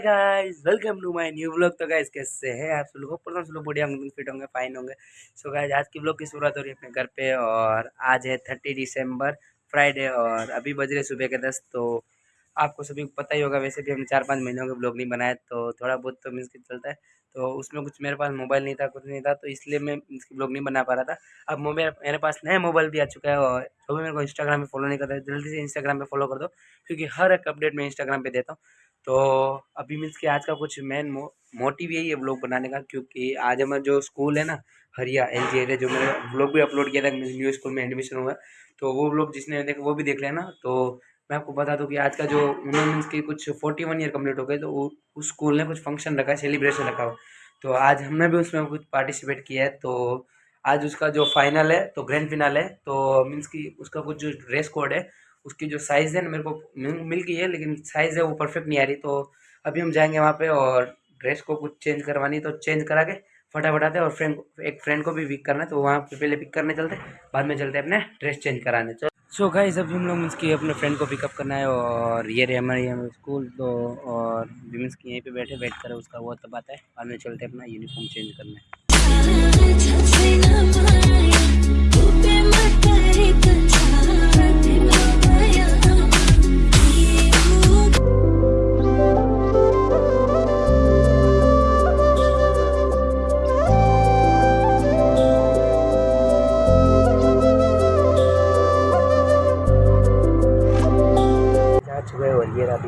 Guys, welcome to my new vlog. तो guys, कैसे हैं आप सब लोग? ऊपर सब लोग बढ़िया होंगे फिट होंगे, फाइन होंगे। सो गाइस आज की व्लॉग की शुरुआत हो रही है अपने घर पे और आज है थर्टी दिसंबर फ्राइडे और अभी बज रहे सुबह के दस। तो आपको सभी को पता ही होगा वैसे भी हमने चार पाँच महीनों के ब्लॉग नहीं बनाया तो थोड़ा बहुत तो मीन्स चलता है। तो उसमें कुछ मेरे पास मोबाइल नहीं था, कुछ नहीं था तो इसलिए मैं इसकी ब्लॉग नहीं बना पा रहा था। अब मोबाइल मेरे पास नया मोबाइल भी आ चुका है और जो भी मेरे को इंस्टाग्राम पे फॉलो नहीं करता जल्दी से इंस्टाग्राम पे फॉलो कर दो, क्योंकि हर एक अपडेट मैं इंस्टाग्राम पे देता हूँ। तो अभी मीन्स कि आज का कुछ मेन मोटिव यही है ब्लॉग बनाने का क्योंकि आज हमारा जो स्कूल है ना, हरिया एल जी जो मैंने ब्लॉग भी अपलोड किया था न्यू स्कूल में एडमिशन हुआ। तो वो ब्लॉग जिसने देखा, वो भी देख लेना। तो मैं आपको बता दूँ कि आज का जो मीन्स की कुछ फोर्टी वन ईयर कंप्लीट हो गए तो उस स्कूल ने कुछ फ़ंक्शन रखा है सेलिब्रेशन रखा। हो तो आज हमने भी उसमें कुछ पार्टिसिपेट किया है। तो आज उसका जो फाइनल है तो ग्रैंड फिनाल है। तो मीन्स की उसका कुछ जो ड्रेस कोड है उसकी जो साइज़ है ना मेरे को मिल गई है, लेकिन साइज़ है वो परफेक्ट नहीं आ रही तो अभी हम जाएँगे वहाँ पे और ड्रेस को कुछ चेंज करवानी तो चेंज करा के फटाफट आते और फ्रेंड एक फ्रेंड को भी पिक करना है तो वहाँ पे पहले पिक करने चलते बाद में चलते अपने ड्रेस चेंज कराने। चलो। सो गाइस अभी हम लोग मीन्स की अपने फ्रेंड को पिकअप करना है और ये रहे हमारे यहाँ स्कूल तो और मीन्स की यहीं पे बैठे बैठ कर, उसका वो तब आता है, बाद में चलते अपना यूनिफॉर्म चेंज करना। जा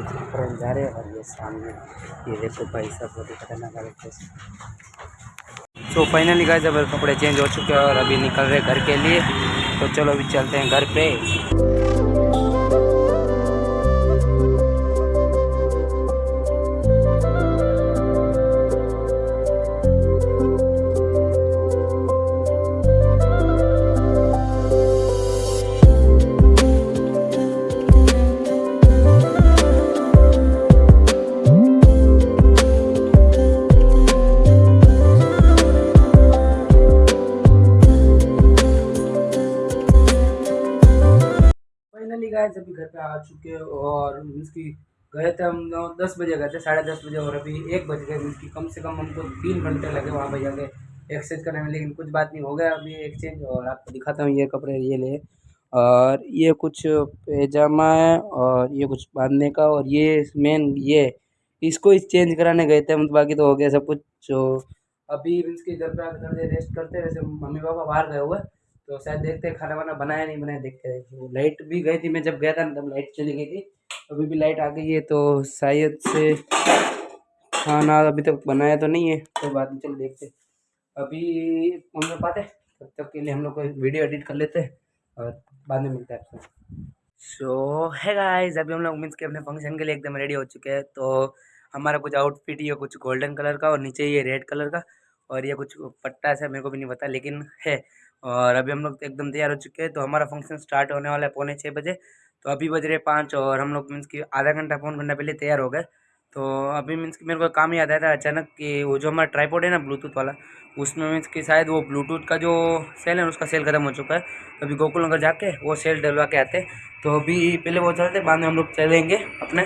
फ्रेंड जा रहे और ये सामने ये देखो भाई सब बहुत ही खतरनाक हालत है सो फाइनली गाइस अब कपड़े चेंज हो चुके हैं और अभी निकल रहे घर के लिए। तो चलो, अभी चलते हैं घर पे। गाइस अभी घर पे आ चुके और मीन्स की गए थे हम दस बजे गए थे, साढ़े दस बजे और अभी एक बज गए मीन्स की कम से कम हमको तीन घंटे लगे वहाँ पे जाके एक्सचेंज करने में, लेकिन कुछ बात नहीं, हो गया अभी एक्सचेंज और आपको दिखाता हूँ ये कपड़े, ये ले। और ये कुछ पैजामा है और ये कुछ बांधने का और ये मेन ये इसको ही चेंज कराने गए थे तो बाकी तो हो गया सब कुछ, जो अभी मीन्स के घर पे आकर रेस्ट करते हैं, वैसे मम्मी पापा बाहर गए हुए तो शायद देखते खाना वाना बनाया नहीं, बनाया, देखते हैं। तो लाइट भी गई थी, मैं जब गया था ना तब लाइट चली गई थी। अभी भी लाइट आ गई है तो शायद से खाना अभी तक बनाया तो नहीं है, कोई बात नहीं, चलो देखते। अभी मम्मी पाते तब तक के लिए हम लोग को वीडियो एडिट कर लेते हैं, और बाद में मिलते हैं आपसे। सो है गाइस अभी हम लोग मीन्स के अपने फ़ंक्शन के लिए एकदम रेडी हो चुके हैं तो हमारा कुछ आउटफिट ये कुछ गोल्डन कलर का और नीचे ये रेड कलर का, और ये कुछ पट्टा सा मेरे को भी नहीं पता, लेकिन है और अभी हम लोग एकदम तैयार हो चुके हैं। तो हमारा फ़ंक्शन स्टार्ट होने वाला है पौने छः बजे। तो अभी बज रहे पाँच और हम लोग मीन्स कि आधा घंटा पौन घंटा पहले तैयार हो गए। तो अभी मीन्स कि मेरे को काम याद आया था अचानक कि वो जो हमारा ट्राईपोड है ना ब्लूटूथ वाला, उसमें मीन्स कि शायद वो ब्लूटूथ का जो सेल है उसका सेल ख़त्म हो चुका है। अभी गोकुल नगर जाके वो सेल डलवा के आते तो अभी पहले वो चलते, बाद में हम लोग चलेंगे अपने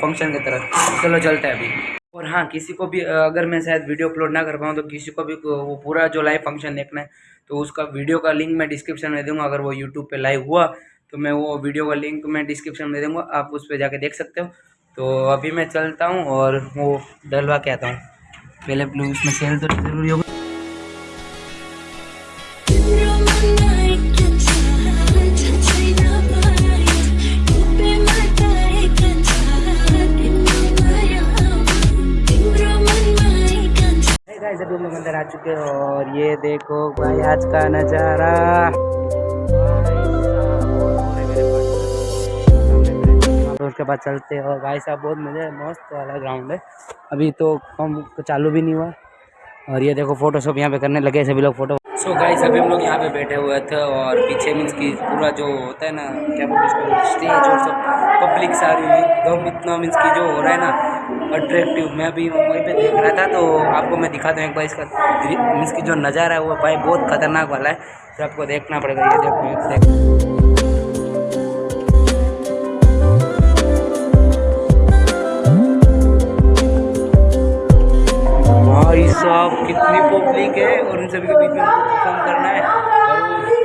फ़ंक्शन की तरफ़। चलो चलते हैं अभी। और हाँ किसी को भी अगर मैं शायद वीडियो अपलोड ना कर पाऊँ तो किसी को भी वो पूरा जो लाइव फ़ंक्शन देखना है तो उसका वीडियो का लिंक मैं डिस्क्रिप्शन में दूँगा। अगर वो यूट्यूब पे लाइव हुआ तो मैं वो वीडियो का लिंक मैं डिस्क्रिप्शन में दूँगा। आप उस पर जाके देख सकते हो। तो अभी मैं चलता हूँ और वो डलवा के आता हूँ। पहले ब्लू उसमें सेल तो ज़रूरी होगा। अंदर आ चुके और ये देखो भाई आज का नज़ारा। उसके बाद चलते हैं। और भाई साहब, बहुत मज़ा, मस्त वाला ग्राउंड है। अभी तो कम चालू भी नहीं हुआ। और ये देखो फ़ोटो शॉप यहाँ पे करने लगे सभी लोग फ़ोटो सो गाइस अभी हम लोग यहाँ पे बैठे हुए थे और पीछे मीन्स की पूरा जो होता है ना, क्या बोलते उसको स्टेज और सब पब्लिक सारी एकदम इतना मीन्स की जो हो रहा है ना अट्रैक्टिव मैं भी वहीं पे देख रहा था तो आपको मैं दिखाता हूँ एक बार इसका मीन्स की जो नज़ारा है, वो भाई बहुत खतरनाक वाला है। तो आपको देखना पड़ेगा ये देखो। सभी के बीच में परफॉर्म करना है। और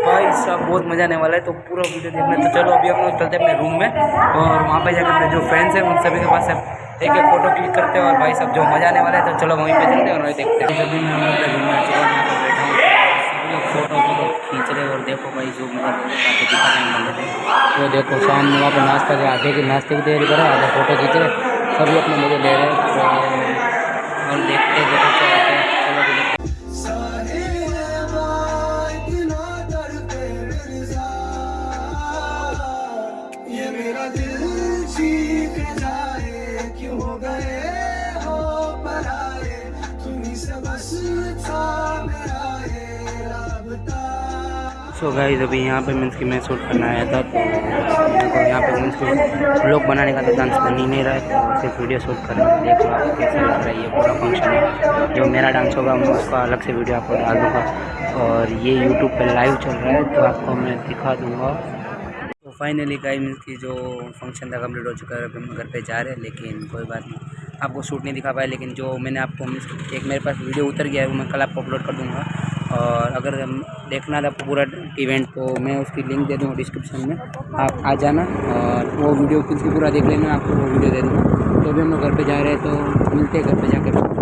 भाई साहब, बहुत मज़ा आने वाला है तो पूरा वीडियो देखना। तो चलो, अभी हम लोग चलते हैं अपने रूम में और वहाँ पे जाकर अपने जो फ्रेंड्स हैं, उन सभी के पास एक एक फ़ोटो क्लिक करते हैं और भाई साहब, जो मज़ा आने वाला है तो चलो वहीं पे चलते हैं और देखते हैं। मैं रूम में बैठा हूँ सभी लोग फ़ोटो खींच रहे और देखो भाई, जो रहे हैं, वो देखो सामने वहाँ पर नाश्ता के आधे की नाश्ते की तैयारी करे आधे फ़ोटो खींच रहे सभी अपने मज़े ले रहे हैं। तो और देखते है चलो से गाइस अभी यहाँ पे मीन्स की मैं शूट करना आया था तो यहाँ पे मीन्स की ब्लॉग बनाने का तो डांस बन ही नहीं रहा है तो सिर्फ़ वीडियो शूट कर रहा हूँ। देख लो आपको कैसा लग रहा है, ये पूरा फ़ंक्शन है। जो मेरा डांस होगा, मैं उसका अलग से वीडियो आपको डाल दूँगा। और ये यूट्यूब पे लाइव चल रहा है तो आपको मैं दिखा दूँगा। फाइनली गाइस मीन्स की जो फ़ंक्शन था कंप्लीट हो चुका है अभी हम घर पे जा रहे हैं, लेकिन कोई बात नहीं। आपको शूट नहीं दिखा पाया, लेकिन जो मैंने आपको मीन्स एक मेरे पास वीडियो उतर गया है, वो मैं कल आपको अपलोड कर दूँगा। और अगर देखना था पूरा इवेंट तो मैं उसकी लिंक दे दूँगा डिस्क्रिप्शन में। आप आ जाना और वो वीडियो भी पूरा देख लेना, आपको वो वीडियो दे दूँगा। तो अभी हम लोग घर पर जा रहे हैं तो मिलते हैं घर पे जाकर।